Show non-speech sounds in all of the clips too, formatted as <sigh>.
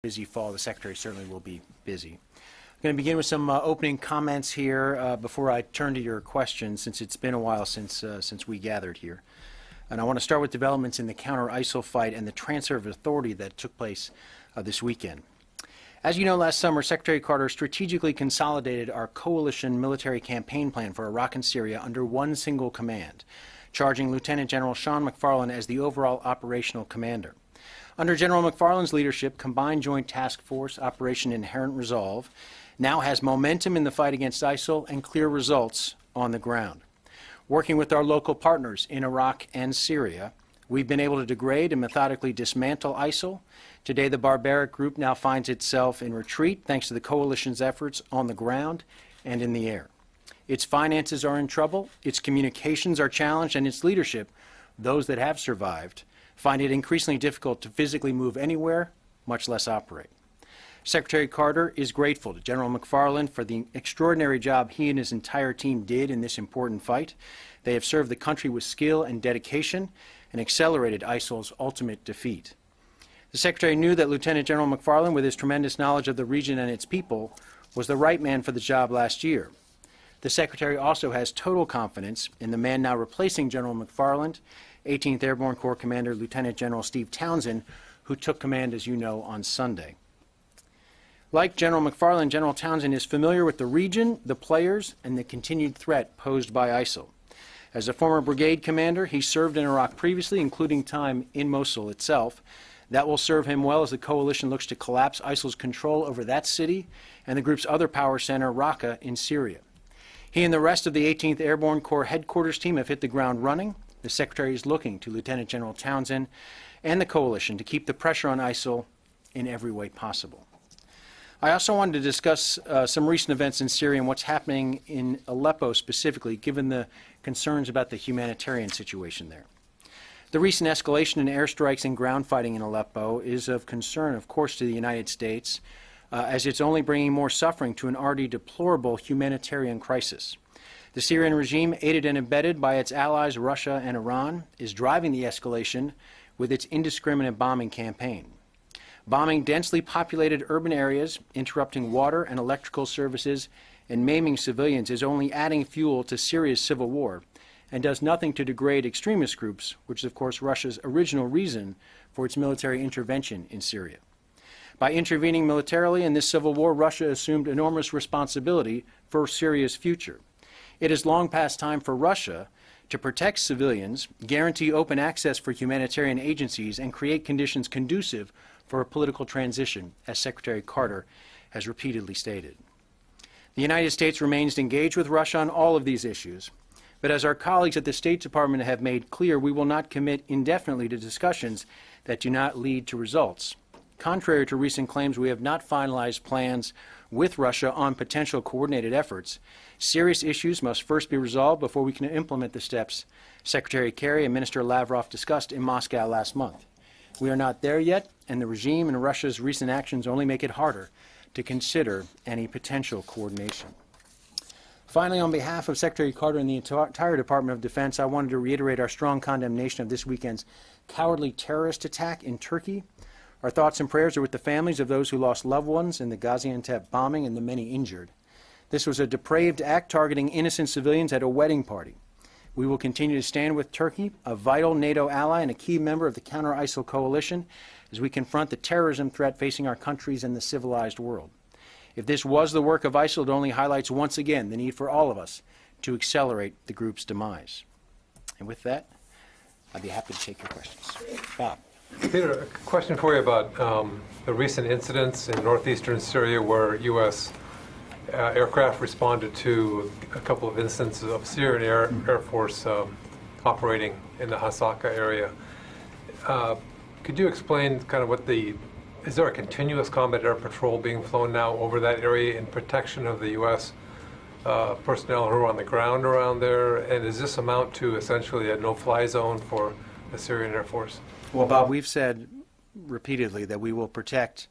busy fall. The Secretary certainly will be busy. I'm going to begin with some uh, opening comments here uh, before I turn to your questions, since it's been a while since, uh, since we gathered here. And I want to start with developments in the counter-ISIL fight and the transfer of authority that took place uh, this weekend. As you know, last summer, Secretary Carter strategically consolidated our coalition military campaign plan for Iraq and Syria under one single command, charging Lieutenant General Sean McFarland as the overall operational commander. Under General McFarland's leadership, Combined Joint Task Force Operation Inherent Resolve now has momentum in the fight against ISIL and clear results on the ground. Working with our local partners in Iraq and Syria, we've been able to degrade and methodically dismantle ISIL. Today, the barbaric group now finds itself in retreat thanks to the coalition's efforts on the ground and in the air. Its finances are in trouble, its communications are challenged, and its leadership, those that have survived, find it increasingly difficult to physically move anywhere, much less operate. Secretary Carter is grateful to General McFarland for the extraordinary job he and his entire team did in this important fight. They have served the country with skill and dedication and accelerated ISIL's ultimate defeat. The Secretary knew that Lieutenant General McFarland, with his tremendous knowledge of the region and its people, was the right man for the job last year. The Secretary also has total confidence in the man now replacing General McFarland 18th Airborne Corps Commander Lieutenant General Steve Townsend, who took command, as you know, on Sunday. Like General McFarland, General Townsend is familiar with the region, the players, and the continued threat posed by ISIL. As a former brigade commander, he served in Iraq previously, including time in Mosul itself. That will serve him well as the coalition looks to collapse ISIL's control over that city and the group's other power center, Raqqa, in Syria. He and the rest of the 18th Airborne Corps headquarters team have hit the ground running the Secretary is looking to Lieutenant General Townsend and the coalition to keep the pressure on ISIL in every way possible. I also wanted to discuss uh, some recent events in Syria and what's happening in Aleppo specifically, given the concerns about the humanitarian situation there. The recent escalation in airstrikes and ground fighting in Aleppo is of concern, of course, to the United States, uh, as it's only bringing more suffering to an already deplorable humanitarian crisis. The Syrian regime, aided and abetted by its allies Russia and Iran, is driving the escalation with its indiscriminate bombing campaign. Bombing densely populated urban areas, interrupting water and electrical services, and maiming civilians is only adding fuel to Syria's civil war and does nothing to degrade extremist groups, which is, of course, Russia's original reason for its military intervention in Syria. By intervening militarily in this civil war, Russia assumed enormous responsibility for Syria's future. It is long past time for Russia to protect civilians, guarantee open access for humanitarian agencies, and create conditions conducive for a political transition, as Secretary Carter has repeatedly stated. The United States remains engaged with Russia on all of these issues, but as our colleagues at the State Department have made clear, we will not commit indefinitely to discussions that do not lead to results. Contrary to recent claims, we have not finalized plans with Russia on potential coordinated efforts. Serious issues must first be resolved before we can implement the steps Secretary Kerry and Minister Lavrov discussed in Moscow last month. We are not there yet, and the regime and Russia's recent actions only make it harder to consider any potential coordination. Finally, on behalf of Secretary Carter and the entire Department of Defense, I wanted to reiterate our strong condemnation of this weekend's cowardly terrorist attack in Turkey our thoughts and prayers are with the families of those who lost loved ones in the Gaziantep bombing and the many injured. This was a depraved act targeting innocent civilians at a wedding party. We will continue to stand with Turkey, a vital NATO ally and a key member of the counter-ISIL coalition, as we confront the terrorism threat facing our countries and the civilized world. If this was the work of ISIL, it only highlights once again the need for all of us to accelerate the group's demise. And with that, I'd be happy to take your questions. Bob. Peter, a question for you about um, the recent incidents in northeastern Syria where U.S. Uh, aircraft responded to a couple of instances of Syrian Air, Air Force um, operating in the Hasaka area. Uh, could you explain kind of what the, is there a continuous combat air patrol being flown now over that area in protection of the U.S. Uh, personnel who are on the ground around there? And does this amount to essentially a no-fly zone for the Syrian Air Force? Well, Bob, we've said repeatedly that we will protect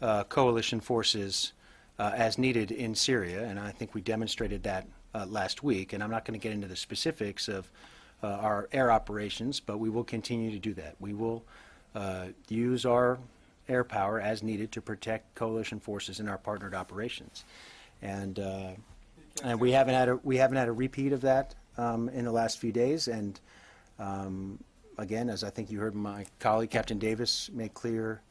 uh, coalition forces uh, as needed in Syria, and I think we demonstrated that uh, last week. And I'm not going to get into the specifics of uh, our air operations, but we will continue to do that. We will uh, use our air power as needed to protect coalition forces in our partnered operations. And, uh, and we haven't had a, we haven't had a repeat of that um, in the last few days. And um, again, as I think you heard my colleague, Captain Davis, make clear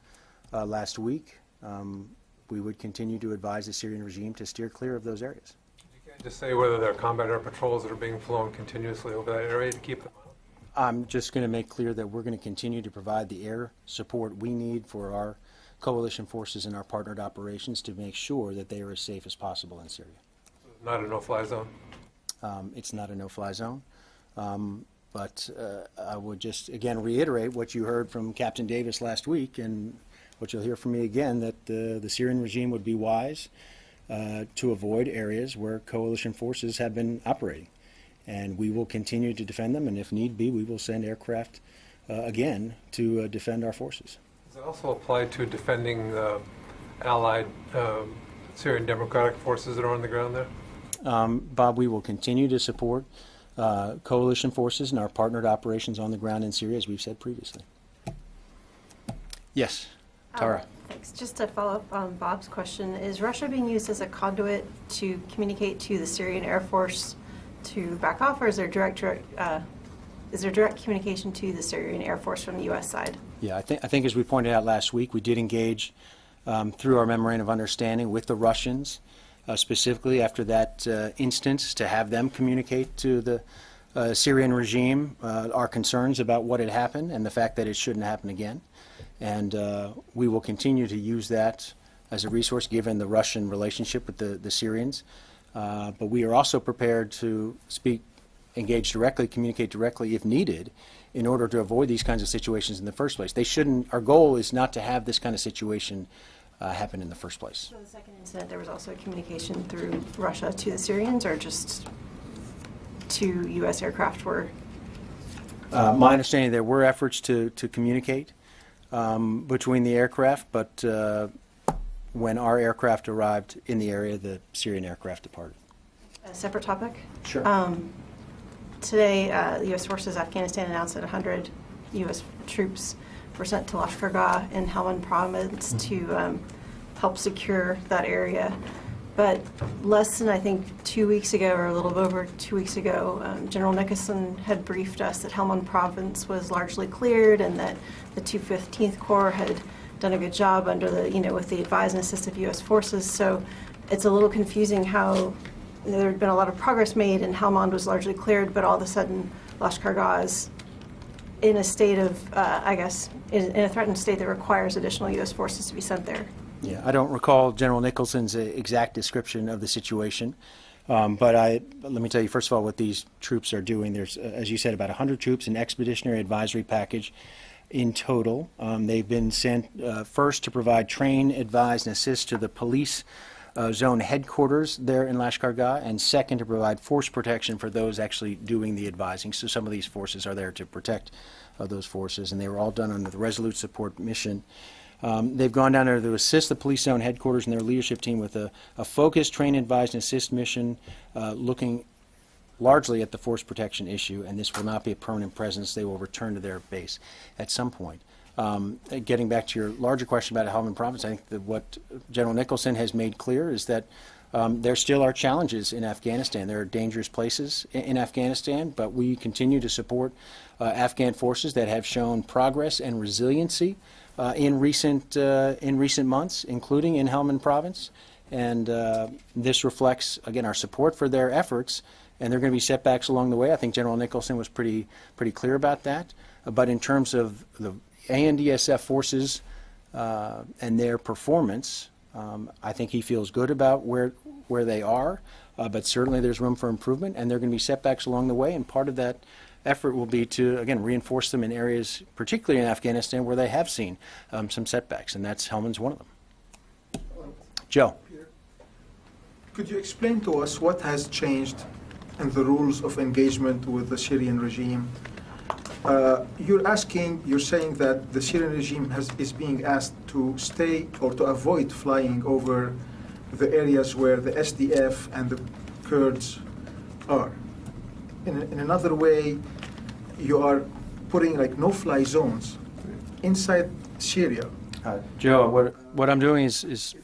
uh, last week, um, we would continue to advise the Syrian regime to steer clear of those areas. You can't just say whether there are combat air patrols that are being flown continuously over that area to keep them out. I'm just going to make clear that we're going to continue to provide the air support we need for our coalition forces and our partnered operations to make sure that they are as safe as possible in Syria. Not a no-fly zone. Um, It's not a no-fly zone. Um, But uh, I would just, again, reiterate what you heard from Captain Davis last week and what you'll hear from me again, that uh, the Syrian regime would be wise uh, to avoid areas where coalition forces have been operating. And we will continue to defend them, and if need be, we will send aircraft uh, again to uh, defend our forces. Does it also apply to defending the allied um, Syrian Democratic forces that are on the ground there? Um, Bob, we will continue to support uh, coalition forces and our partnered operations on the ground in Syria, as we've said previously. Yes, Tara. Um, Thanks. Just to follow up on Bob's question, is Russia being used as a conduit to communicate to the Syrian Air Force to back off, or is there direct, direct, uh, is there direct communication to the Syrian Air Force from the U.S. side? Yeah, I think, I think as we pointed out last week, we did engage um, through our memorandum of understanding with the Russians, uh, specifically after that uh, instance, to have them communicate to the uh, Syrian regime uh, our concerns about what had happened and the fact that it shouldn't happen again. And uh, we will continue to use that as a resource, given the Russian relationship with the, the Syrians. Uh, But we are also prepared to speak, engage directly, communicate directly if needed, in order to avoid these kinds of situations in the first place. They shouldn't, our goal is not to have this kind of situation uh, happen in the first place. So the second incident, there was also a communication through Russia to the Syrians, or just to U.S. aircraft were? Uh, My understanding, there were efforts to, to communicate um, between the aircraft, but uh, when our aircraft arrived in the area, the Syrian aircraft departed. A separate topic? Sure. Um, Today, uh, U.S. forces Afghanistan announced that 100 U.S. troops were sent to Lashkargah in Helmand province to um, help secure that area. But less than, I think, two weeks ago, or a little over two weeks ago, um, General Nicholson had briefed us that Helmand province was largely cleared and that the 215th Corps had done a good job under the, you know, with the advise and assist of U.S. forces. So it's a little confusing how there had been a lot of progress made and Helmand was largely cleared, but all of a sudden Lashkargah is in a state of, uh, I guess, in in a threatened state that requires additional U.S. forces to be sent there. Yeah, I don't recall General Nicholson's uh, exact description of the situation, um, but I, let me tell you, first of all, what these troops are doing. There's, uh, as you said, about 100 troops, an expeditionary advisory package in total. Um, They've been sent uh, first to provide train, advise, and assist to the police uh, zone headquarters there in Lashkargah, and second, to provide force protection for those actually doing the advising. So some of these forces are there to protect uh, those forces, and they were all done under the Resolute Support Mission. Um, They've gone down there to assist the police zone headquarters and their leadership team with a, a focused train, advise, and assist mission, uh, looking largely at the force protection issue, and this will not be a permanent presence. They will return to their base at some point. Um, Getting back to your larger question about Helmand Province, I think that what General Nicholson has made clear is that um, there still are challenges in Afghanistan. There are dangerous places i- in Afghanistan, but we continue to support uh, Afghan forces that have shown progress and resiliency uh, in recent uh, in recent months, including in Helmand Province. And uh, this reflects, again, our support for their efforts. And there are going to be setbacks along the way. I think General Nicholson was pretty pretty clear about that. But in terms of the ANDSF forces uh, and their performance, um, I think he feels good about where where they are. Uh, but certainly, there's room for improvement, and there are going to be setbacks along the way. And part of that effort will be to again reinforce them in areas, particularly in Afghanistan, where they have seen um, some setbacks, and that's Helmand's one of them. Joe. Could you explain to us what has changed in the rules of engagement with the Syrian regime? Uh, You're asking, you're saying that the Syrian regime has, is being asked to stay or to avoid flying over the areas where the SDF and the Kurds are. In, in another way, you are putting like no-fly zones inside Syria Uh, Joe, what, what I'm doing is, is,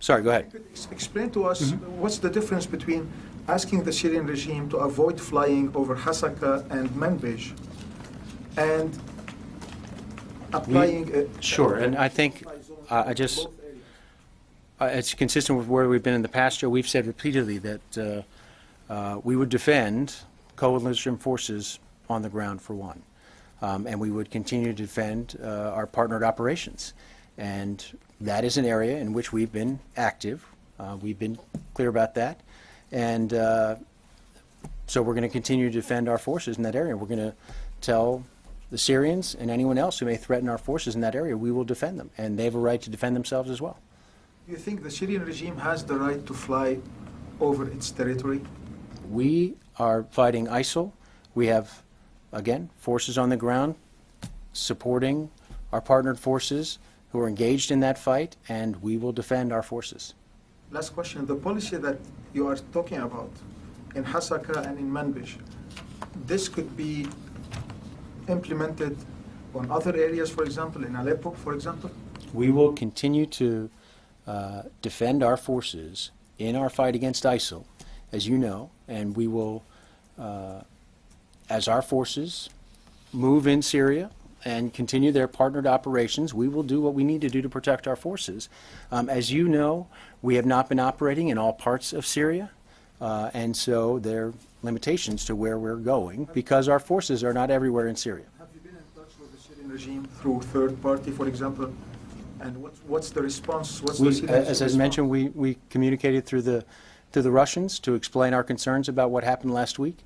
sorry, go ahead. Explain to us, Mm-hmm. what's the difference between asking the Syrian regime to avoid flying over Hasaka and Manbij and applying a... Sure, and I think, uh, I just, uh, it's consistent with where we've been in the past, Joe. We've said repeatedly that uh, uh, we would defend coalition forces on the ground for one. Um, And we would continue to defend uh, our partnered operations. And that is an area in which we've been active. Uh, We've been clear about that. And uh, so we're going to continue to defend our forces in that area. We're going to tell the Syrians and anyone else who may threaten our forces in that area, we will defend them. And they have a right to defend themselves as well. Do you think the Syrian regime has the right to fly over its territory? We are fighting ISIL. We have, again, forces on the ground supporting our partnered forces who are engaged in that fight, and we will defend our forces. Last question, the policy that you are talking about in Hasaka and in Manbij, this could be implemented on other areas, for example, in Aleppo, for example? We will continue to uh, defend our forces in our fight against ISIL, as you know, and we will, uh, as our forces move in Syria and continue their partnered operations, we will do what we need to do to protect our forces. Um, As you know, we have not been operating in all parts of Syria, uh, and so there limitations to where we're going because our forces are not everywhere in Syria. Have you been in touch with the Syrian regime through third party, for example? And what's, what's the response? What's We, Syrian as I mentioned, we, we communicated through the, through the Russians to explain our concerns about what happened last week,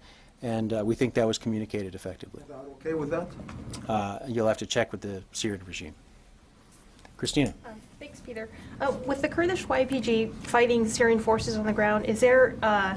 and uh, we think that was communicated effectively. They are okay with that? Uh, You'll have to check with the Syrian regime. Christina? Um, Thanks, Peter. Uh, With the Kurdish YPG fighting Syrian forces on the ground, is there, uh,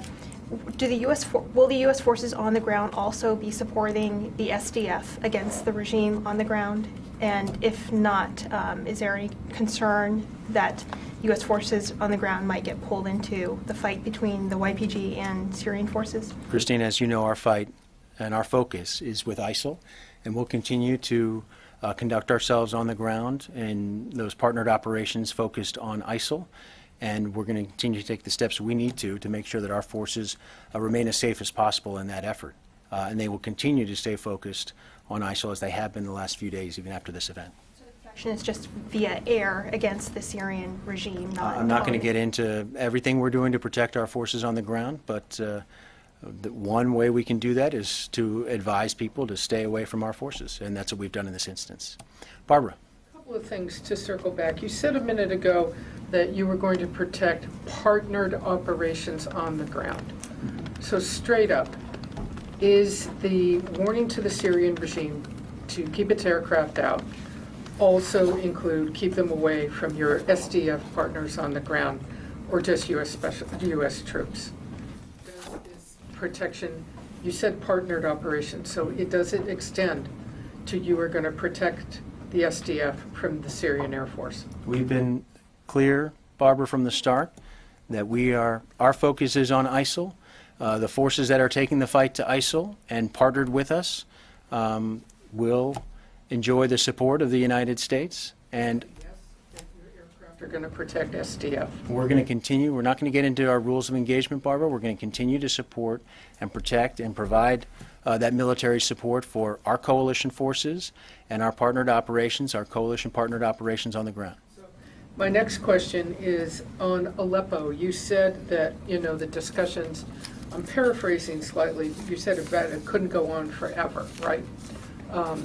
do the U.S., will the U.S. forces on the ground also be supporting the SDF against the regime on the ground? And if not, um, is there any concern that U.S. forces on the ground might get pulled into the fight between the YPG and Syrian forces? Christine, as you know, our fight and our focus is with ISIL, and we'll continue to uh, conduct ourselves on the ground in those partnered operations focused on ISIL. And we're going to continue to take the steps we need to to make sure that our forces uh, remain as safe as possible in that effort. Uh, and they will continue to stay focused on ISIL as they have been the last few days, even after this event. Action is just via air against the Syrian regime, Uh, not... I'm not going to get into everything we're doing to protect our forces on the ground, but uh, the one way we can do that is to advise people to stay away from our forces, and that's what we've done in this instance. Barbara? Couple of things to circle back. You said a minute ago that you were going to protect partnered operations on the ground. So straight up, is the warning to the Syrian regime to keep its aircraft out also include keep them away from your SDF partners on the ground or just U.S. special, U.S. troops? Does this protection, you said partnered operations, so it, does it extend to you are going to protect the SDF from the Syrian Air Force? We've been clear, Barbara, from the start, that we are, our focus is on ISIL. Uh, The forces that are taking the fight to ISIL and partnered with us um, will enjoy the support of the United States, and Yes, if aircraft are going to protect SDF. We're going to continue, we're not going to get into our rules of engagement, Barbara. We're going to continue to support and protect and provide uh, that military support for our coalition forces and our partnered operations, our coalition partnered operations on the ground. My next question is on Aleppo. You said that, you know, the discussions, I'm paraphrasing slightly, you said about it couldn't go on forever, right? Um,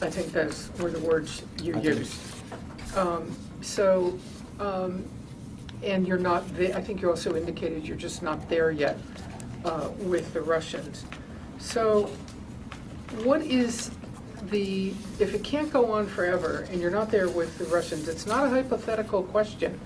I think those were the words you I used. Um, So, um, and you're not, the- I think you also indicated you're just not there yet uh, with the Russians. So what is the, if it can't go on forever and you're not there with the Russians, it's not a hypothetical question.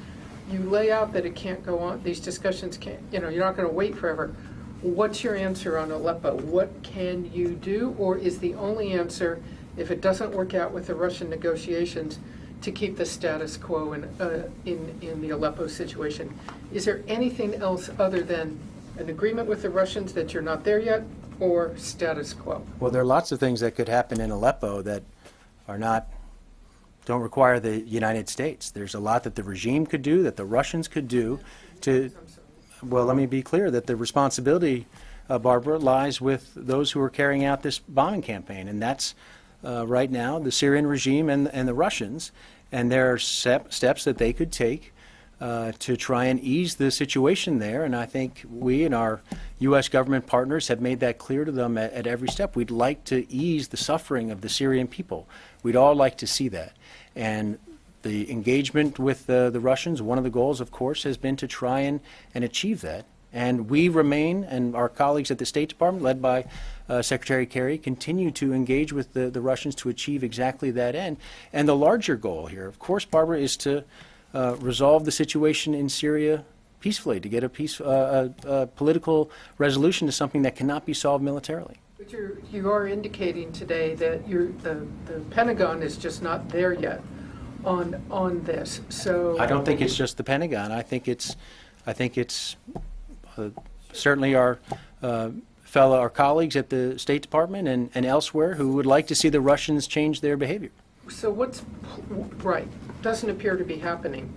You lay out that it can't go on, these discussions can't, you know, you're not going to wait forever. What's your answer on Aleppo? What can you do? Or is the only answer, if it doesn't work out with the Russian negotiations, to keep the status quo in, uh, in, in the Aleppo situation? Is there anything else other than an agreement with the Russians that you're not there yet, or status quo? Well, there are lots of things that could happen in Aleppo that are not don't require the United States. There's a lot that the regime could do, that the Russians could do to, well, let me be clear that the responsibility, uh, Barbara, lies with those who are carrying out this bombing campaign, and that's uh, right now the Syrian regime and, and the Russians. And there are step, steps that they could take uh, to try and ease the situation there. And I think we and our U.S. government partners have made that clear to them at, at every step. We'd like to ease the suffering of the Syrian people. We'd all like to see that. And the engagement with the, the Russians, one of the goals, of course, has been to try and, and achieve that. And we remain, and our colleagues at the State Department, led by uh, Secretary Kerry, continue to engage with the, the Russians to achieve exactly that end. And the larger goal here, of course, Barbara, is to uh, resolve the situation in Syria peacefully, to get a, peace, uh, a, a political resolution to something that cannot be solved militarily. But you're, you are indicating today that you're, the, the Pentagon is just not there yet on, on this, so. I don't think it's just the Pentagon. I think it's, I think it's uh, certainly our uh, fellow, our colleagues at the State Department and, and elsewhere who would like to see the Russians change their behavior. So what's, right, doesn't appear to be happening.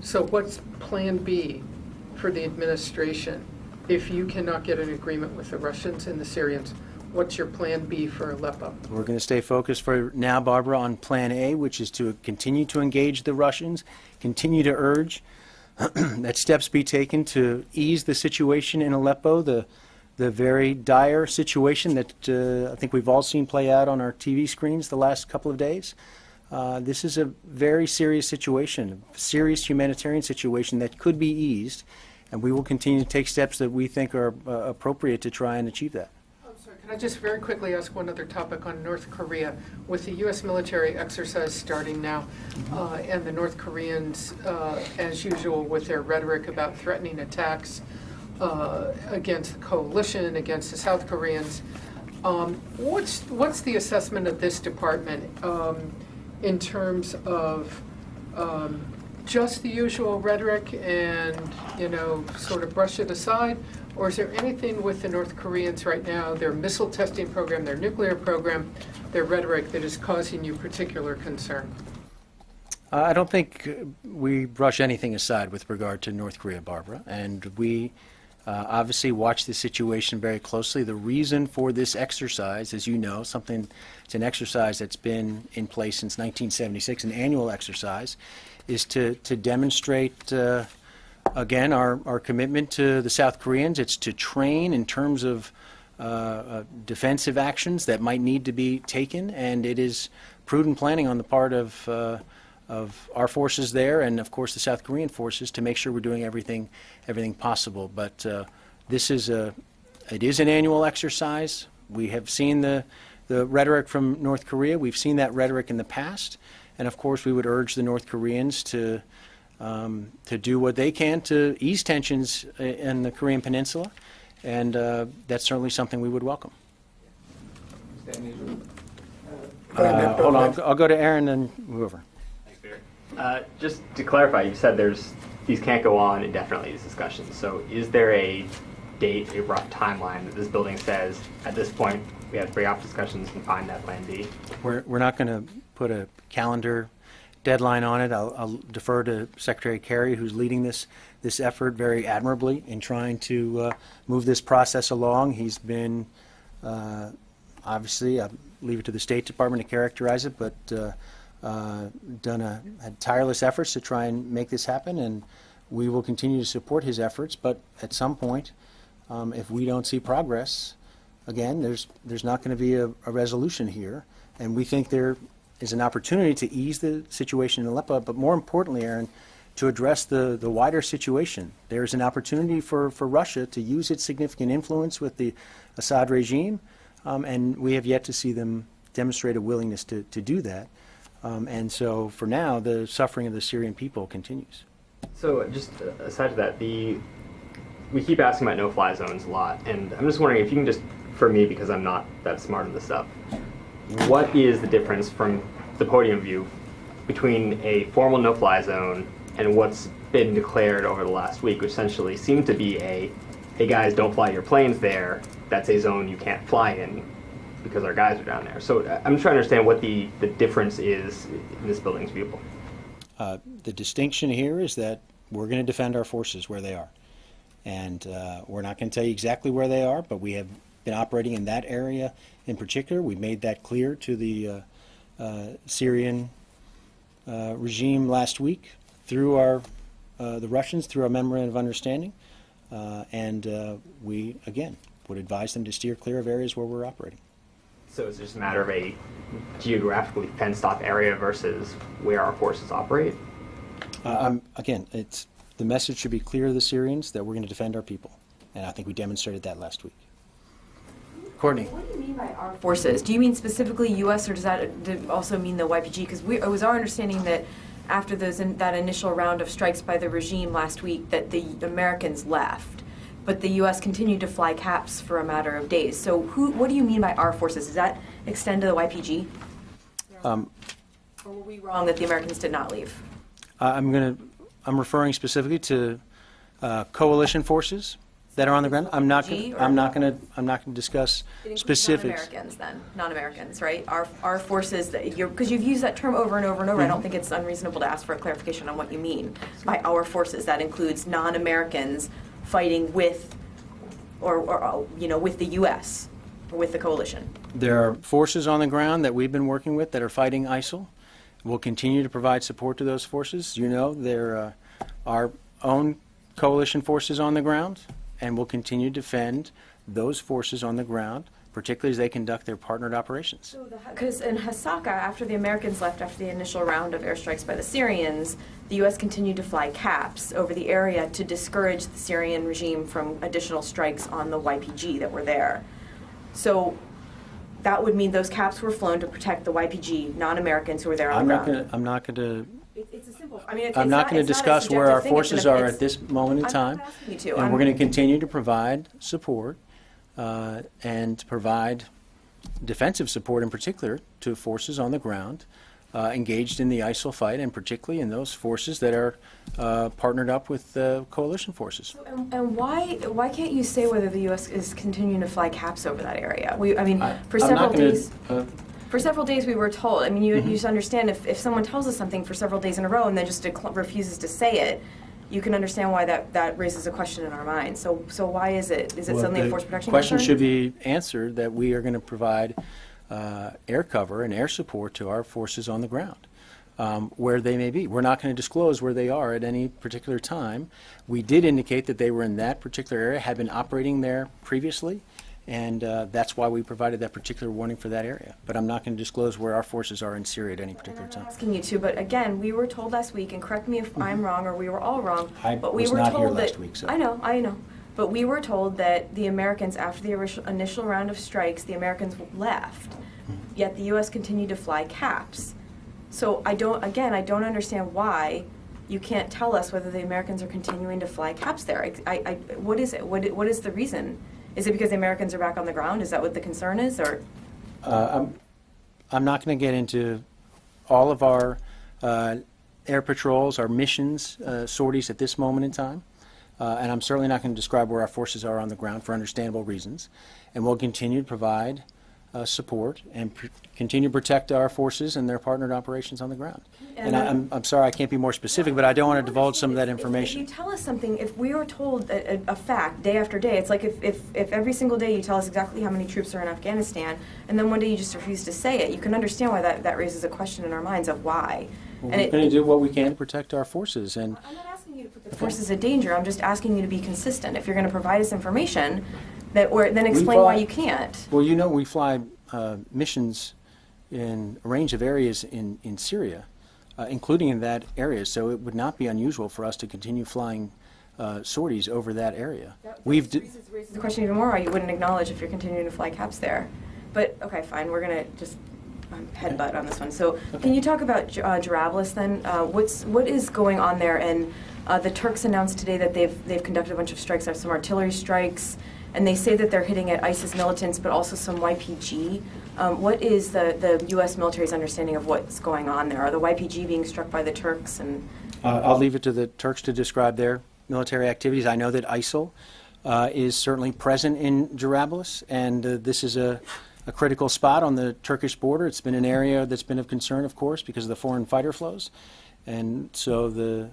So what's Plan B for the administration if you cannot get an agreement with the Russians and the Syrians? What's your Plan B for Aleppo? We're going to stay focused for now, Barbara, on Plan A, which is to continue to engage the Russians, continue to urge <clears throat> that steps be taken to ease the situation in Aleppo, the the very dire situation that uh, I think we've all seen play out on our TV screens the last couple of days. Uh, this is a very serious situation, a serious humanitarian situation that could be eased, and we will continue to take steps that we think are uh, appropriate to try and achieve that. I'm sorry, Can I just very quickly ask one other topic on North Korea? With the U.S. military exercise starting now, uh, and the North Koreans, uh, as usual, with their rhetoric about threatening attacks uh, against the coalition, against the South Koreans, um, what's, what's the assessment of this department um, in terms of um, just the usual rhetoric and, you know, sort of brush it aside? Or is there anything with the North Koreans right now, their missile testing program, their nuclear program, their rhetoric that is causing you particular concern? I don't think we brush anything aside with regard to North Korea, Barbara, and we uh, obviously watch the situation very closely. The reason for this exercise, as you know, something it's an exercise that's been in place since 1976, an annual exercise, is to to demonstrate. Uh, again, our, our commitment to the South Koreans, it's to train in terms of uh, uh, defensive actions that might need to be taken, and it is prudent planning on the part of, uh, of our forces there and, of course, the South Korean forces to make sure we're doing everything, everything possible. But uh, this is a, it is an annual exercise. We have seen the, the rhetoric from North Korea. We've seen that rhetoric in the past. And, of course, we would urge the North Koreans to um, to do what they can to ease tensions in the Korean Peninsula, and uh, that's certainly something we would welcome. Uh, hold on, I'll go to Aaron and move over. Uh, Just to clarify, you said there's, these can't go on indefinitely, these discussions. So is there a date, a rough timeline that this building says, at this point, we have to bring off discussions and find that plan B? We're, we're not going to put a calendar deadline on it. I'll, I'll defer to Secretary Kerry, who's leading this, this effort very admirably in trying to uh, move this process along. He's been, uh, obviously, I'll leave it to the State Department to characterize it, but uh, uh, done a, had tireless efforts to try and make this happen, and we will continue to support his efforts. But at some point, um, if we don't see progress, again, there's, there's not going to be a, a resolution here. And we think there is an opportunity to ease the situation in Aleppo, but more importantly, Aaron, to address the, the wider situation. There's an opportunity for, for Russia to use its significant influence with the Assad regime, um, and we have yet to see them demonstrate a willingness to, to do that. Um, and so for now, the suffering of the Syrian people continues. So just uh, aside to that, the, we keep asking about no-fly zones a lot, and I'm just wondering if you can just, for me, because I'm not that smart on this stuff, what is the difference from the podium view between a formal no-fly zone and what's been declared over the last week, which essentially seemed to be a, hey guys, don't fly your planes there. That's a zone you can't fly in. Because our guys are down there. So uh, I'm trying to understand what the, the difference is in this building's view. Uh, The distinction here is that we're going to defend our forces where they are. And uh, we're not going to tell you exactly where they are, but we have been operating in that area in particular. We made that clear to the uh, uh, Syrian uh, regime last week through our, the Russians, through our memorandum of understanding. And we, again, would advise them to steer clear of areas where we're operating. So it's just a matter of a geographically fenced off area versus where our forces operate. Uh, I'm- Again, it's, the message should be clear to the Syrians that we're going to defend our people. And I think we demonstrated that last week. Courtney? What do you mean by our forces? Do you mean specifically U.S. or does that also mean the YPG? Because it was our understanding that after those in, that initial round of strikes by the regime last week, that the Americans left, but the U.S. continued to fly caps for a matter of days. So who? What do you mean by our forces? Does that extend to the YPG? Um, or were we wrong that the Americans did not leave? I- I'm going to, I'm referring specifically to uh, coalition forces that are on the ground. I'm not, gonna- I'm not going to, I'm not going to discuss specifics. Non-Americans then, non-Americans, right? Our, our forces that you're, because you've used that term over and over and over. I Mm-hmm. don't think it's unreasonable to ask for a clarification on what you mean by our forces. That includes non-Americans fighting with, or, or, uh, you know, with the U.S., or with the coalition. There are forces on the ground that we've been working with that are fighting ISIL. We'll continue to provide support to those forces. You know, there are our own coalition forces on the ground, and we'll continue to defend those forces on the ground, particularly as they conduct their partnered operations. Because in Hasaka, after the Americans left after the initial round of airstrikes by the Syrians, the U.S. continued to fly caps over the area to discourage the Syrian regime from additional strikes on the YPG that were there. So that would mean those caps were flown to protect the YPG non-Americans who were there on I'm the not ground. going to, I'm not going to It's a simple, I mean, it's I'm it's not going to it's not a discuss where our forces an- are at this moment in I'm time. not asking you to. And we're going to continue to provide support uh, and provide defensive support in particular to forces on the ground uh, engaged in the ISIL fight, and particularly in those forces that are uh, partnered up with uh, coalition forces. And and why, why can't you say whether the U.S. is continuing to fly caps over that area? We, I mean, I- for I'm several gonna, days. uh, For several days, we were told. I mean, you, Mm-hmm. you just understand if, if someone tells us something for several days in a row and then just refuses to say it, you can understand why that, that raises a question in our minds. So, so why is it? Is it well, suddenly a force protection Question concern? should be answered that we are going to provide uh, air cover and air support to our forces on the ground. um, where they may be. We're not going to disclose where they are at any particular time. We did indicate that they were in that particular area, had been operating there previously, and uh, that's why we provided that particular warning for that area. But I'm not going to disclose where our forces are in Syria at any particular time. asking you to, but again, we were told last week, and correct me if I'm wrong or we were all wrong. Mm-hmm. I but we were not told here that, last week, so- I know, I know. But we were told that the Americans, after the initial- initial round of strikes, the Americans left, Mm-hmm. yet the U.S. continued to fly caps. So I don't, again, I don't understand why you can't tell us whether the Americans are continuing to fly caps there. I, I, I- what is it? What, what is the reason? Is it because the Americans are back on the ground? Is that what the concern is, or? Uh, I'm, I'm not going to get into all of our uh, air patrols, our missions, uh, sorties at this moment in time. Uh, and I'm certainly not going to describe where our forces are on the ground for understandable reasons. And we'll continue to provide uh, support and pr- continue to protect our forces and their partnered operations on the ground. And And I, I'm, I'm sorry I can't be more specific, but I don't want to divulge some of that If- If you tell us something, if we are told a, a, fact day after day, it's like if, if, if every single day you tell us exactly how many troops are in Afghanistan, and then one day you just refuse to say it, you can understand why that, that raises a question in our minds of why. We're And it- going to do what we can to protect our forces. And I'm not asking you to put the forces in danger. I'm just asking you to be consistent. If you're going to provide us information, that or then explain why you can't. Well, you know, we fly uh, missions in a range of areas in, in Syria, uh, including in that area, so it would not be unusual for us to continue flying uh, sorties over that area. We've, d- raises the question even more why you wouldn't acknowledge if you're continuing to fly caps there. But okay, fine. We're gonna just um, headbutt on this one. So can you talk about uh, Jarablus then? Uh, what's what is going on there? And uh, the Turks announced today that they've they've conducted a bunch of strikes. Some artillery strikes, and they say that they're hitting at ISIS militants, but also some YPG. Um, what is the, the U.S. military's understanding of what's going on there? Are the YPG being struck by the Turks? And uh, I'll leave it to the Turks to describe their military activities. I know that ISIL uh, is certainly present in Jarablus, and uh, this is a, a critical spot on the Turkish border. It's been an area that's been of concern, of course, because of the foreign fighter flows. And so the,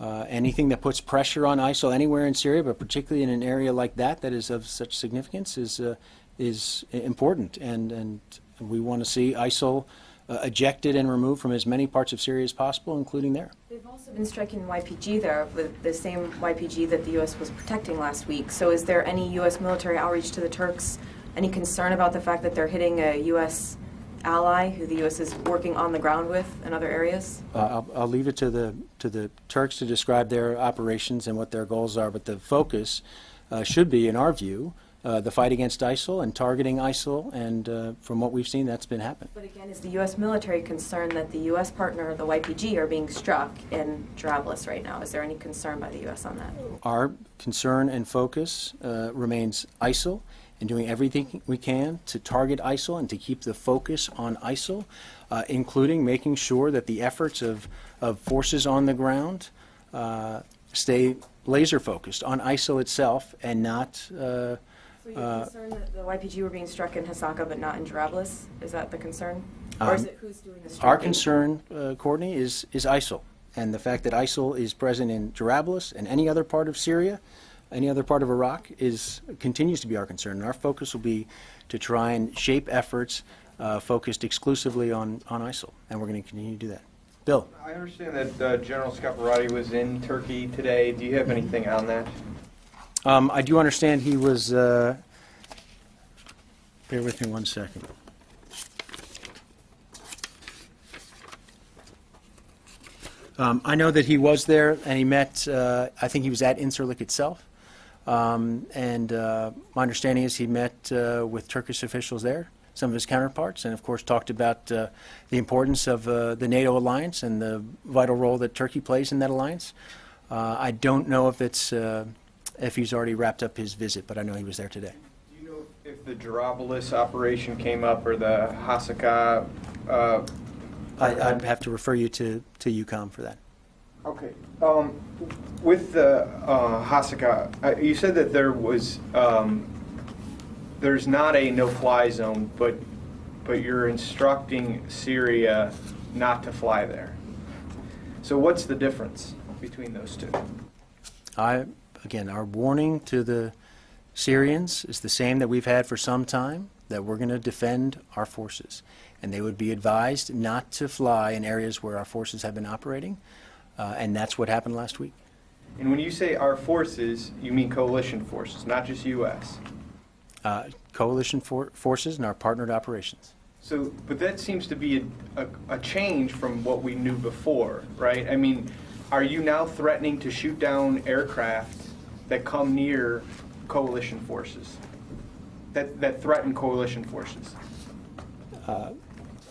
uh, anything that puts pressure on ISIL anywhere in Syria, but particularly in an area like that that is of such significance, is, uh, is important. And, and we want to see ISIL uh, ejected and removed from as many parts of Syria as possible, including there. They've also been striking YPG there, with the same YPG that the U.S. was protecting last week. So is there any U.S. military outreach to the Turks? Any concern about the fact that they're hitting a U.S. ally who the U.S. is working on the ground with in other areas? Uh, I'll, I'll leave it to the, to the Turks to describe their operations and what their goals are, but the focus uh, should be, in our view, uh, the fight against ISIL and targeting ISIL, and uh, from what we've seen, that's been happening. But again, is the U.S. military concerned that the U.S. partner, the YPG, are being struck in Jarablus right now? Is there any concern by the U.S. on that? Our concern and focus uh, remains ISIL and doing everything we can to target ISIL and to keep the focus on ISIL, uh, including making sure that the efforts of, of forces on the ground uh, stay laser focused on ISIL itself and not. Uh, So you're concerned that the YPG were being struck in Hasaka but not in Jarablus? Is that the concern? Or is Um, it who's doing the striking? Our concern, uh, Courtney, is, is ISIL, and the fact that ISIL is present in Jarablus and any other part of Syria, any other part of Iraq, is, continues to be our concern. And our focus will be to try and shape efforts uh, focused exclusively on, on ISIL, and we're going to continue to do that. Bill? I understand that uh, General Scaparrotti was in Turkey today. Do you have anything on that? Um, I do understand he was, uh, bear with me one second. Um, I know that he was there and he met, uh, I think he was at Incirlik itself. Um, and uh, my understanding is he met uh, with Turkish officials there, some of his counterparts, and of course talked about uh, the importance of uh, the NATO alliance and the vital role that Turkey plays in that alliance. Uh, I don't know if it's uh, if he's already wrapped up his visit, but I know he was there today. Do you know if the Jarablus operation came up or the Hasaka? Uh, I, I'd have to refer you to, to EUCOM for that. Okay. Um, with the uh, Hasaka, uh, you said that there was um, there's not a no-fly zone, but but you're instructing Syria not to fly there. So what's the difference between those two? I, again, our warning to the Syrians is the same that we've had for some time, that we're going to defend our forces. And they would be advised not to fly in areas where our forces have been operating, uh, and that's what happened last week. And when you say our forces, you mean coalition forces, not just U.S. Uh, coalition for- forces and our partnered operations. So, but that seems to be a, a, a change from what we knew before, right? I mean, are you now threatening to shoot down aircraft that come near coalition forces? That, that threaten coalition forces?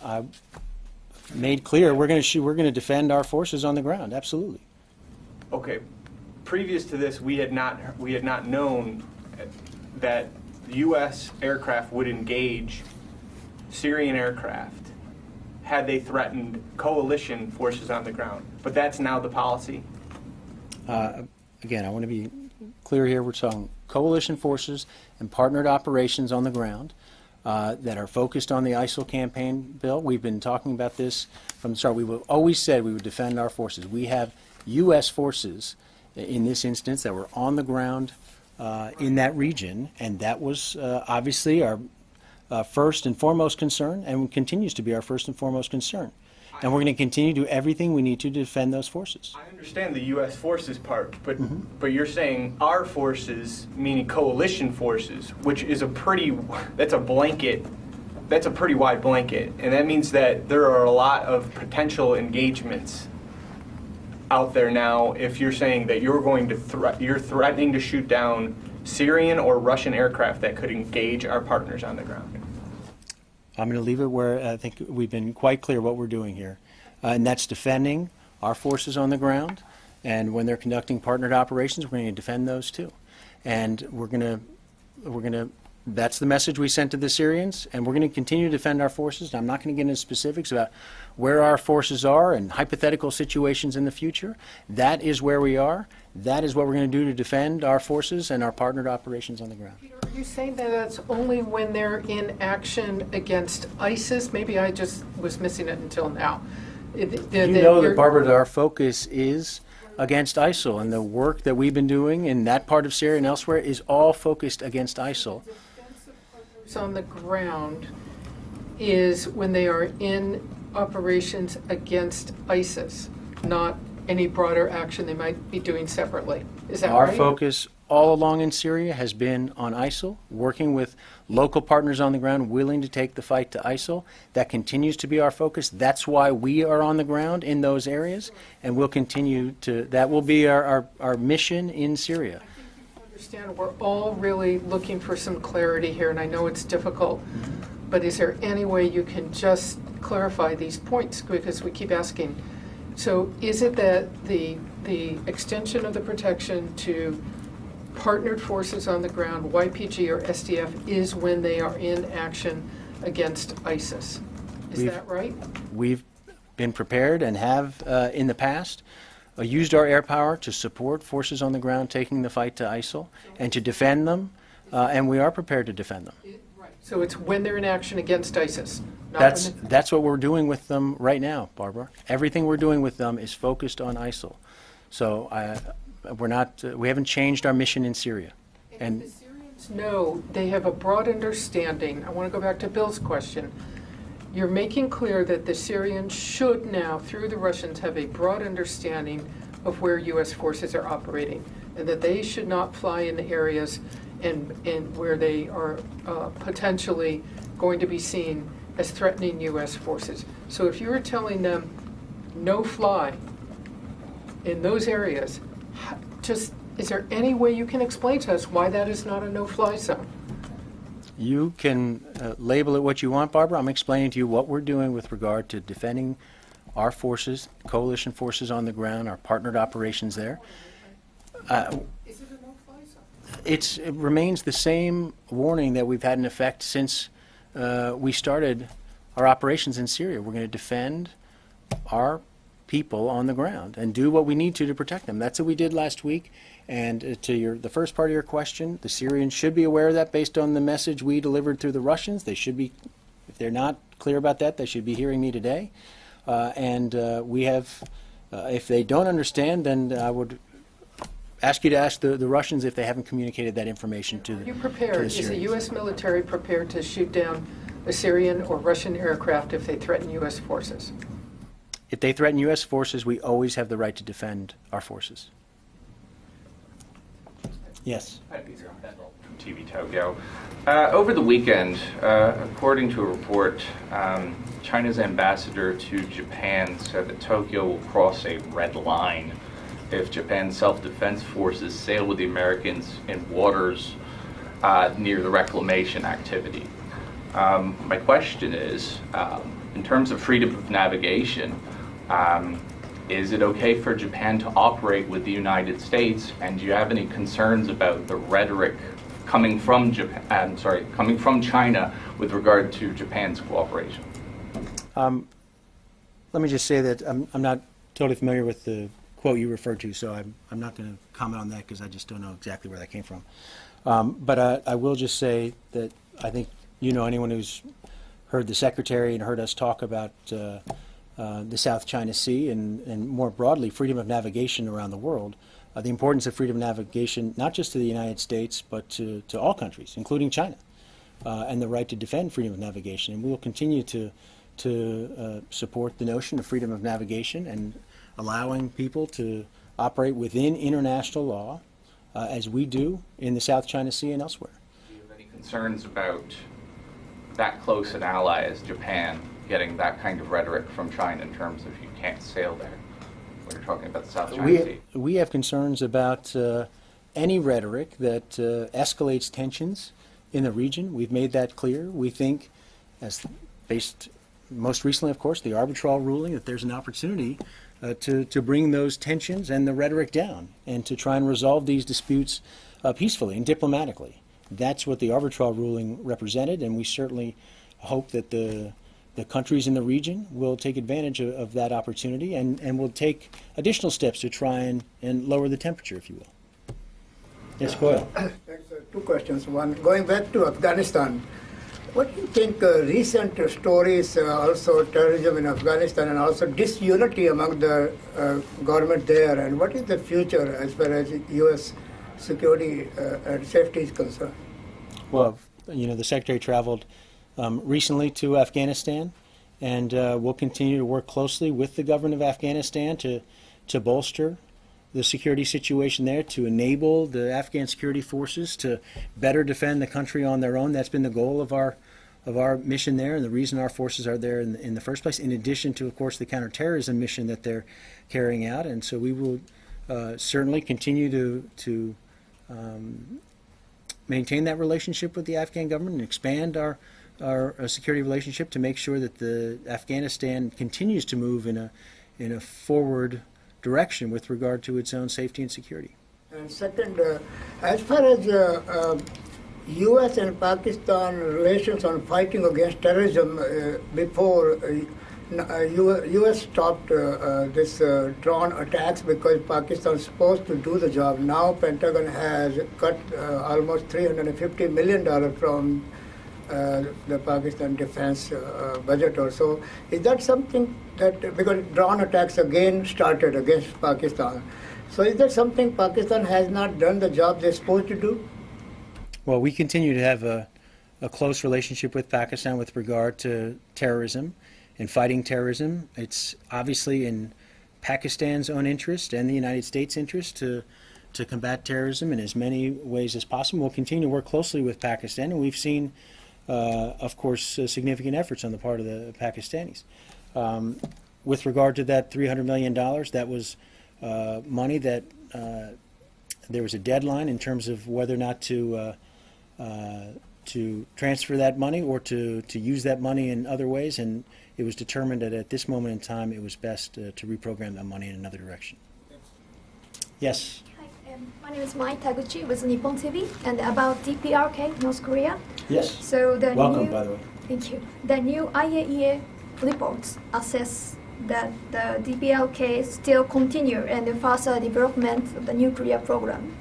I made clear we're going to shoot, we're going to defend our forces on the ground. Absolutely. Okay, previous to this, we had not, we had not known that U.S. aircraft would engage Syrian aircraft had they threatened coalition forces on the ground. But that's now the policy? Uh, again, I want to be clear here. We're talking coalition forces and partnered operations on the ground uh, that are focused on the ISIL campaign, Bill. We've been talking about this from the start. We have always said we would defend our forces. We have U.S. forces in this instance that were on the ground uh, in that region, and that was uh, obviously our uh, first and foremost concern, and continues to be our first and foremost concern. And we're going to continue to do everything we need to defend those forces. I understand the U.S. forces part, but mm-hmm. but you're saying our forces, meaning coalition forces, which is a pretty that's a blanket, that's a pretty wide blanket, and that means that there are a lot of potential engagements out there now. If you're saying that you're going to threat, you're threatening to shoot down Syrian or Russian aircraft that could engage our partners on the ground. I'm going to leave it where I think we've been quite clear what we're doing here. Uh, and that's defending our forces on the ground. And when they're conducting partnered operations, we're going to defend those too. And we're going to, we're going to That's the message we sent to the Syrians, and we're going to continue to defend our forces. I'm not going to get into specifics about where our forces are and hypothetical situations in the future. That is where we are. That is what we're going to do to defend our forces and our partnered operations on the ground. Are you saying that that's only when they're in action against ISIS? Maybe I just was missing it until now. You know that, Barbara, our focus is against ISIL, and the work that we've been doing in that part of Syria and elsewhere is all focused against ISIL. On the ground is when they are in operations against ISIS, not any broader action they might be doing separately. Is that Our right? focus all along in Syria has been on ISIL, working with local partners on the ground willing to take the fight to ISIL. That continues to be our focus. That's why we are on the ground in those areas, and we'll continue to, that will be our, our, our mission in Syria. Understand we're all really looking for some clarity here, and I know it's difficult, but is there any way you can just clarify these points? Because we keep asking. So is it that the, the extension of the protection to partnered forces on the ground, YPG or SDF, is when they are in action against ISIS? Is We've- that right? We've been prepared and have uh, in the past used our air power to support forces on the ground taking the fight to ISIL and to defend them, uh, and we are prepared to defend them. So it's when they're in action against ISIS, That's, that's what we're doing with them right now, Barbara. Everything we're doing with them is focused on ISIL. So I, we're not, uh, we haven't changed our mission in Syria. And The Syrians know they have a broad understanding. I want to go back to Bill's question. You're making clear that the Syrians should now, through the Russians, have a broad understanding of where U.S. forces are operating, and that they should not fly in the areas and, and where they are uh, potentially going to be seen as threatening U.S. forces. So if you were telling them, no fly in those areas, just, is there any way you can explain to us why that is not a no-fly zone? You can uh, label it what you want, Barbara. I'm explaining to you what we're doing with regard to defending our forces, coalition forces on the ground, our partnered operations there. Uh, it it's, it remains the same warning that we've had in effect since uh, we started our operations in Syria. We're going to defend our people on the ground and do what we need to to protect them. That's what we did last week. And uh, to your the first part of your question, the Syrians should be aware of that based on the message we delivered through the Russians. They should be, if they're not clear about that, they should be hearing me today. Uh, and uh, we have, uh, if they don't understand, then I would ask you to ask the, the Russians if they haven't communicated that information to the, Are you prepared, the is the U.S. military prepared to shoot down a Syrian or Russian aircraft if they threaten U.S. forces? If they threaten U.S. forces, we always have the right to defend our forces. Yes. Hi, Peter. I'm from TV Tokyo. Uh, over the weekend, uh, according to a report, um, China's ambassador to Japan said that Tokyo will cross a red line if Japan's self-defense forces sail with the Americans in waters uh, near the reclamation activity. Um, my question is, um, in terms of freedom of navigation, um, is it okay for Japan to operate with the United States? And do you have any concerns about the rhetoric coming from Japan? I'm sorry, coming from China with regard to Japan's cooperation? Let me just say that I'm, I'm not totally familiar with the quote you referred to, so I'm, I'm not going to comment on that because I just don't know exactly where that came from. Um, but I, I will just say that I think you know anyone who's heard the secretary and heard us talk about uh, uh, the South China Sea and, and more broadly freedom of navigation around the world, uh, the importance of freedom of navigation not just to the United States but to, to all countries, including China, uh, and the right to defend freedom of navigation. And we will continue to to uh, support the notion of freedom of navigation and allowing people to operate within international law, uh, as we do in the South China Sea and elsewhere. Do you have any concerns about that close an ally as Japan getting that kind of rhetoric from China in terms of you can't sail there? When you're talking about the South China Sea. We, we have concerns about uh, any rhetoric that uh, escalates tensions in the region. We've made that clear. We think, as based most recently, of course, the arbitral ruling, that there's an opportunity uh, to, to bring those tensions and the rhetoric down and to try and resolve these disputes uh, peacefully and diplomatically. that's what the arbitral ruling represented, and we certainly hope that the the countries in the region will take advantage of, of that opportunity and, and will take additional steps to try and, and lower the temperature, if you will. Yes, Goyal. <coughs> Thanks, uh, Two questions. One, going back to Afghanistan, what do you think uh, recent stories, uh, also terrorism in Afghanistan, and also disunity among the uh, government there, and what is the future as far as U.S. security uh, and safety is concerned? Well, you know, the Secretary traveled um, recently to Afghanistan, and uh, we'll continue to work closely with the government of Afghanistan to, to bolster the security situation there, to enable the Afghan security forces to better defend the country on their own. That's been the goal of our of our mission there, and the reason our forces are there in the, in the first place. In addition to, of course, the counterterrorism mission that they're carrying out, and so we will uh, certainly continue to to um, maintain that relationship with the Afghan government and expand our our uh, security relationship to make sure that the Afghanistan continues to move in a in a forward direction with regard to its own safety and security. And second, uh, as far as uh, uh, U.S. and Pakistan relations on fighting against terrorism, uh, before uh, n- uh, U.S. stopped uh, uh, this uh, drone attacks because Pakistan is supposed to do the job. Now Pentagon has cut almost 350 million dollars from uh, the Pakistan defense uh, budget or so. Is that something that, because drone attacks again started against Pakistan, so is that something Pakistan has not done the job they're supposed to do? Well, we continue to have a, a close relationship with Pakistan with regard to terrorism and fighting terrorism. It's obviously in Pakistan's own interest and the United States' interest to to combat terrorism in as many ways as possible. We'll continue to work closely with Pakistan, and we've seen, of course, uh, significant efforts on the part of the Pakistanis. Um, with regard to that $300 million, that was uh, money that uh, there was a deadline in terms of whether or not to uh, uh, to transfer that money or to, to use that money in other ways, and it was determined that at this moment in time it was best uh, to reprogram that money in another direction. Yes. Um, my name is Mai Taguchi with Nippon TV, and about DPRK, North Korea. Yes. So the Welcome, new, by the way. Thank you. The new IAEA reports assess that the DPLK still continue and the further development of the nuclear program.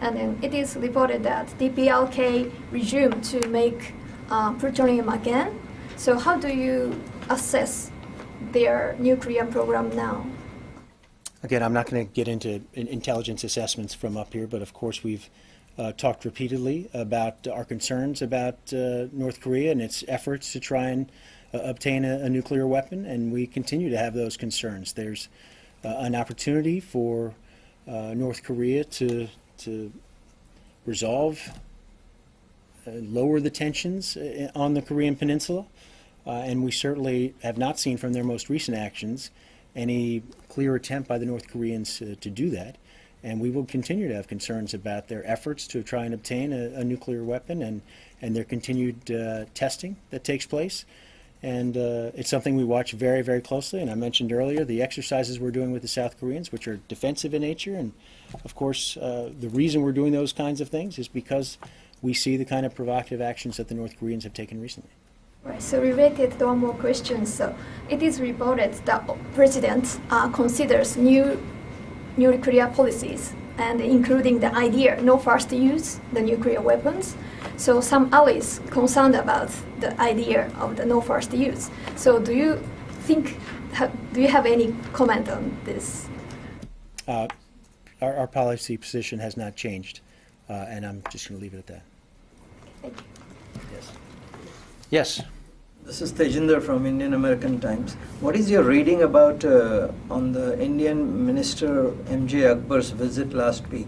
And then it is reported that DPLK resumed to make uh, plutonium again. So how do you assess their nuclear program now? Again, I'm not going to get into intelligence assessments from up here, but of course we've uh, talked repeatedly about our concerns about uh, North Korea and its efforts to try and uh, obtain a, a nuclear weapon, and we continue to have those concerns. There's uh, an opportunity for uh, North Korea to to resolve, uh, lower the tensions on the Korean Peninsula, and we certainly have not seen from their most recent actions any clear attempt by the North Koreans uh, to do that. And we will continue to have concerns about their efforts to try and obtain a, a nuclear weapon and, and their continued uh, testing that takes place. And uh, it's something we watch very, very closely. And I mentioned earlier the exercises we're doing with the South Koreans, which are defensive in nature. And of course, uh, the reason we're doing those kinds of things is because we see the kind of provocative actions that the North Koreans have taken recently. Right. So related to one more question. So it is reported that president uh, considers new nuclear policies and including the idea no first use the nuclear weapons. So some allies concerned about the idea of the no first use. So do you think? Ha, do you have any comment on this? Uh, our, our policy position has not changed, uh, and I'm just going to leave it at that. Thank you. Yes. Yes. This is Tejinder from Indian American Times. What is your reading about uh, on the Indian Minister M.J. Akbar's visit last week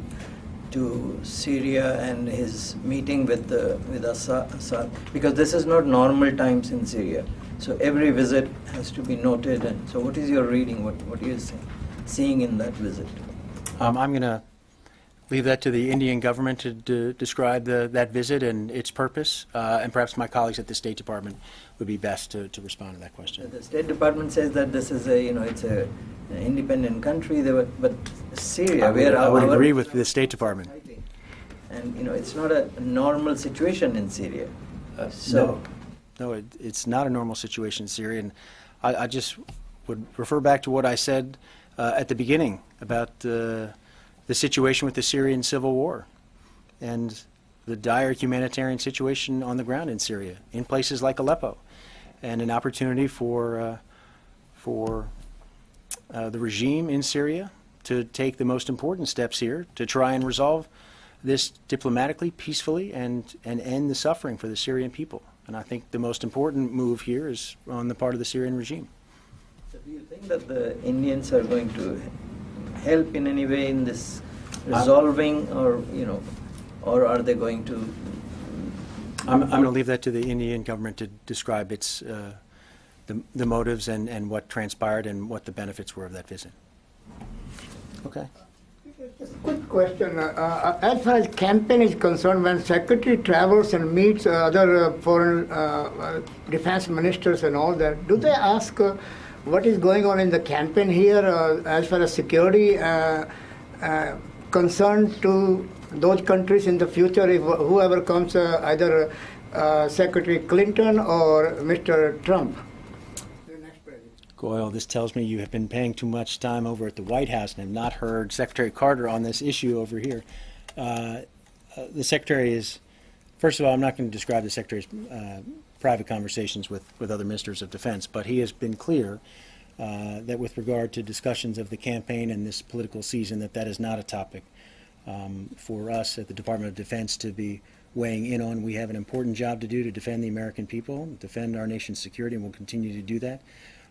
to Syria and his meeting with the with Assad? Because this is not normal times in Syria, so every visit has to be noted. And so, what is your reading? What what are you seeing, seeing in that visit? Um, I'm going to leave that to the Indian government to describe the, that visit and its purpose, uh, and perhaps my colleagues at the State Department would be best to, to respond to that question. The State Department says that this is a you know it's a an independent country. They were, but Syria, I would, I would agree with the State Department. and you know it's not a normal situation in Syria. Uh, So- No, no, it, it's not a normal situation in Syria, and I, I just would refer back to what I said uh, at the beginning about uh, the situation with the Syrian civil war and the dire humanitarian situation on the ground in Syria, in places like Aleppo, and an opportunity for uh, for uh, the regime in Syria to take the most important steps here to try and resolve this diplomatically, peacefully, and, and end the suffering for the Syrian people. And I think the most important move here is on the part of the Syrian regime. So do you think that the Indians are going to help in any way in this resolving, or you know, or are they going to? I'm, I'm going to leave that to the Indian government to describe its, uh, the, the motives and, and what transpired and what the benefits were of that visit. Okay. Just a quick question. Uh, uh, as far as campaign is concerned, when secretary travels and meets uh, other uh, foreign uh, uh, defense ministers and all that, do they ask uh, what is going on in the campaign here uh, as far as security uh, uh, concerned to those countries in the future if whoever comes, uh, either uh, Secretary Clinton or Mr. Trump? Goyal, this tells me you have been paying too much time over at the White House and have not heard Secretary Carter on this issue over here. Uh, uh, the Secretary is, first of all, I'm not going to describe the Secretary's uh, private conversations with, with other ministers of defense, but he has been clear uh, that with regard to discussions of the campaign and this political season, that that is not a topic um, for us at the Department of Defense to be weighing in on. We have an important job to do to defend the American people, defend our nation's security, and we'll continue to do that.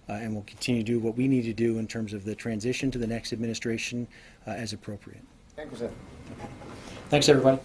Uh, and we'll continue to do what we need to do in terms of the transition to the next administration uh, as appropriate. Thank you, sir. Thanks, everybody.